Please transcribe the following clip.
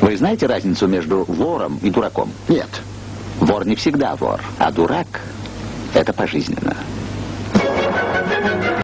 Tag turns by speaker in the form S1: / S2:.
S1: Вы знаете разницу между вором и дураком?
S2: Нет.
S1: Вор не всегда вор, а дурак – это пожизненно.